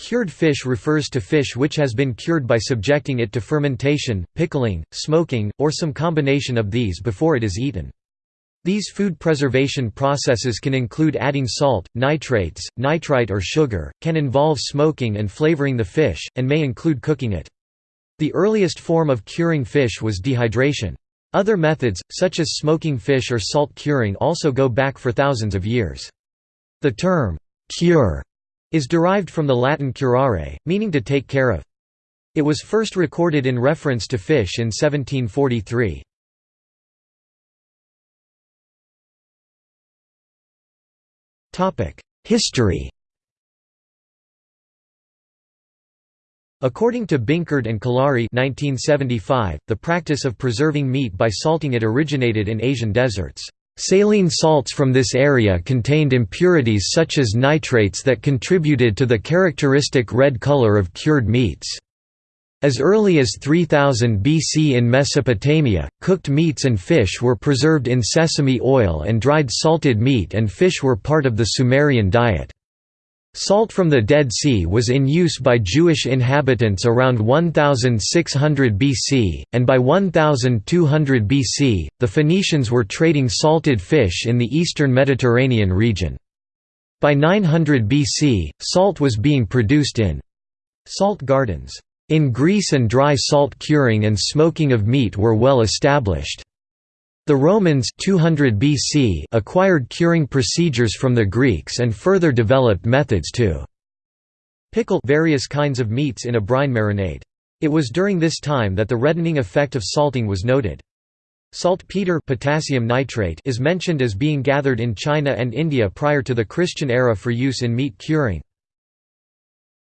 Cured fish refers to fish which has been cured by subjecting it to fermentation, pickling, smoking, or some combination of these before it is eaten. These food preservation processes can include adding salt, nitrates, nitrite or sugar, can involve smoking and flavoring the fish, and may include cooking it. The earliest form of curing fish was dehydration. Other methods, such as smoking fish or salt curing also go back for thousands of years. The term, cure, is derived from the Latin curare, meaning to take care of. It was first recorded in reference to fish in 1743. History According to Binkerd and Kolari 1975, the practice of preserving meat by salting it originated in Asian deserts. Saline salts from this area contained impurities such as nitrates that contributed to the characteristic red color of cured meats. As early as 3000 BC in Mesopotamia, cooked meats and fish were preserved in sesame oil and dried salted meat and fish were part of the Sumerian diet. Salt from the Dead Sea was in use by Jewish inhabitants around 1600 BC, and by 1200 BC, the Phoenicians were trading salted fish in the eastern Mediterranean region. By 900 BC, salt was being produced in salt gardens. In Greece and dry salt curing and smoking of meat were well established. The Romans 200 BC acquired curing procedures from the Greeks and further developed methods to pickle various kinds of meats in a brine marinade. It was during this time that the reddening effect of salting was noted. Saltpeter potassium nitrate is mentioned as being gathered in China and India prior to the Christian era for use in meat curing.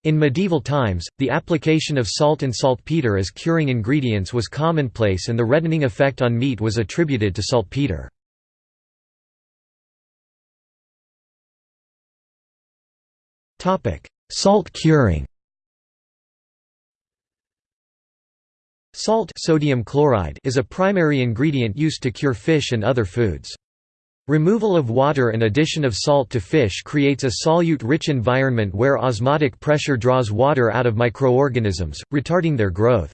In medieval times, the application of salt and saltpeter as curing ingredients was commonplace and the reddening effect on meat was attributed to saltpeter. Salt curing Salt sodium chloride is a primary ingredient used to cure fish and other foods. Removal of water and addition of salt to fish creates a solute-rich environment where osmotic pressure draws water out of microorganisms, retarding their growth.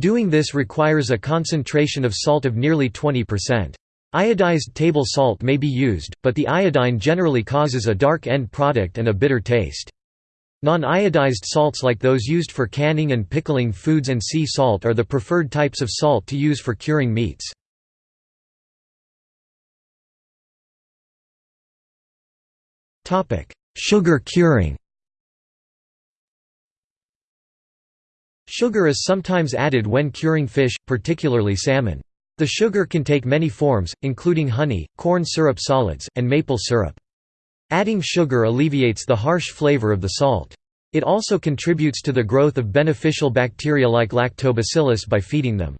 Doing this requires a concentration of salt of nearly 20%. Iodized table salt may be used, but the iodine generally causes a dark end product and a bitter taste. Non-iodized salts like those used for canning and pickling foods and sea salt are the preferred types of salt to use for curing meats. Sugar curing Sugar is sometimes added when curing fish, particularly salmon. The sugar can take many forms, including honey, corn syrup solids, and maple syrup. Adding sugar alleviates the harsh flavor of the salt. It also contributes to the growth of beneficial bacteria like lactobacillus by feeding them.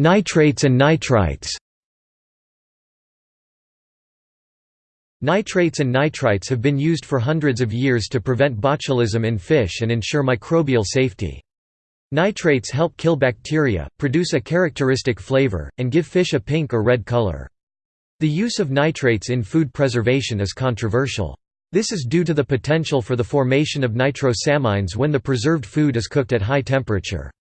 Nitrates and nitrites Nitrates and nitrites have been used for hundreds of years to prevent botulism in fish and ensure microbial safety. Nitrates help kill bacteria, produce a characteristic flavor, and give fish a pink or red color. The use of nitrates in food preservation is controversial. This is due to the potential for the formation of nitrosamines when the preserved food is cooked at high temperature.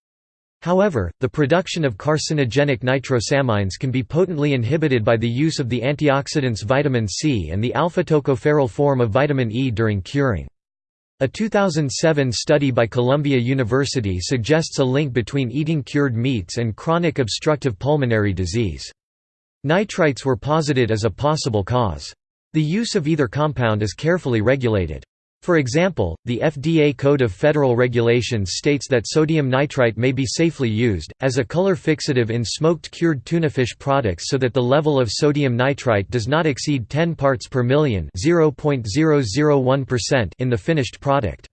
However, the production of carcinogenic nitrosamines can be potently inhibited by the use of the antioxidants vitamin C and the alpha-tocopherol form of vitamin E during curing. A 2007 study by Columbia University suggests a link between eating cured meats and chronic obstructive pulmonary disease. Nitrites were posited as a possible cause. The use of either compound is carefully regulated. For example, the FDA Code of Federal Regulations states that sodium nitrite may be safely used, as a color fixative in smoked cured tunafish products so that the level of sodium nitrite does not exceed 10 parts per million in the finished product.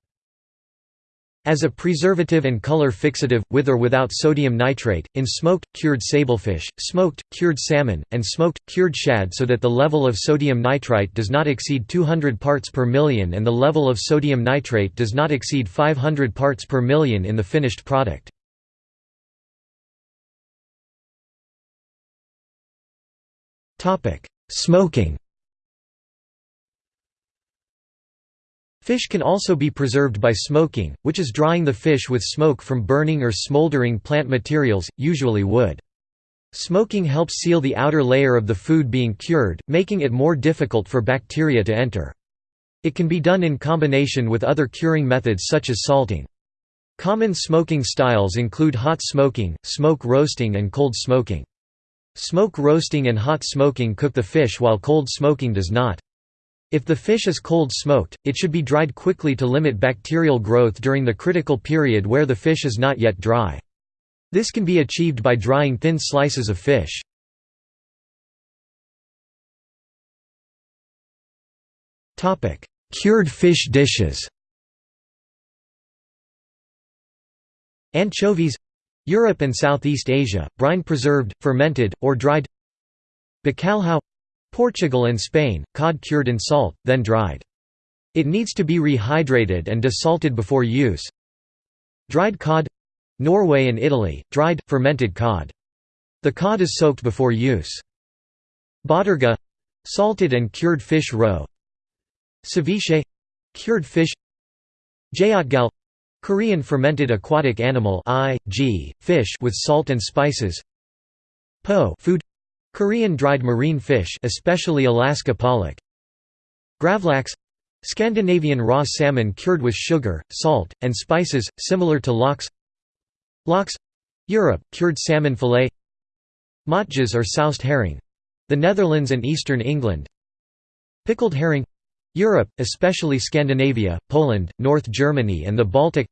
As a preservative and color fixative, with or without sodium nitrate, in smoked, cured sablefish, smoked, cured salmon, and smoked, cured shad so that the level of sodium nitrite does not exceed 200 parts per million and the level of sodium nitrate does not exceed 500 parts per million in the finished product. Smoking Fish can also be preserved by smoking, which is drying the fish with smoke from burning or smoldering plant materials, usually wood. Smoking helps seal the outer layer of the food being cured, making it more difficult for bacteria to enter. It can be done in combination with other curing methods such as salting. Common smoking styles include hot smoking, smoke roasting and cold smoking. Smoke roasting and hot smoking cook the fish while cold smoking does not. If the fish is cold smoked, it should be dried quickly to limit bacterial growth during the critical period where the fish is not yet dry. This can be achieved by drying thin slices of fish. Cured fish dishes Anchovies Europe and Southeast Asia, brine preserved, fermented, or dried Bacalhau Portugal and Spain, cod cured in salt, then dried. It needs to be rehydrated and desalted before use. Dried cod Norway and Italy, dried, fermented cod. The cod is soaked before use. Bottarga salted and cured fish roe. Ceviche cured fish. Jeotgal Korean fermented aquatic animal I, G, fish with salt and spices. Po food Korean dried marine fish especially Alaska pollock. Gravlax Scandinavian raw salmon cured with sugar, salt, and spices, similar to lox. Lox Europe, cured salmon fillet. Matjes or soused herring. The Netherlands and eastern England. Pickled herring Europe, especially Scandinavia, Poland, North Germany and the Baltic.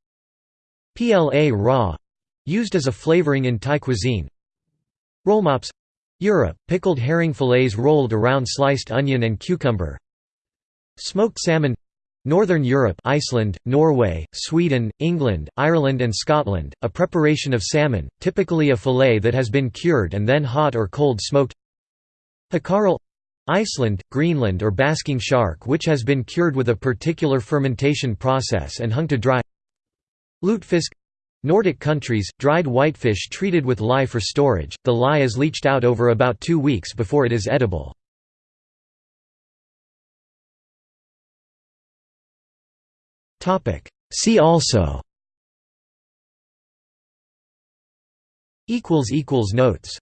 Pla ra used as a flavoring in Thai cuisine. Rollmops Europe, pickled herring fillets rolled around sliced onion and cucumber. Smoked salmon. Northern Europe Iceland, Norway, Sweden, England, Ireland and Scotland, a preparation of salmon, typically a fillet that has been cured and then hot or cold smoked. Hákarl Iceland, Greenland or basking shark which has been cured with a particular fermentation process and hung to dry. Lutefisk Nordic countries, dried whitefish treated with lye for storage, the lye is leached out over about two weeks before it is edible. See also Notes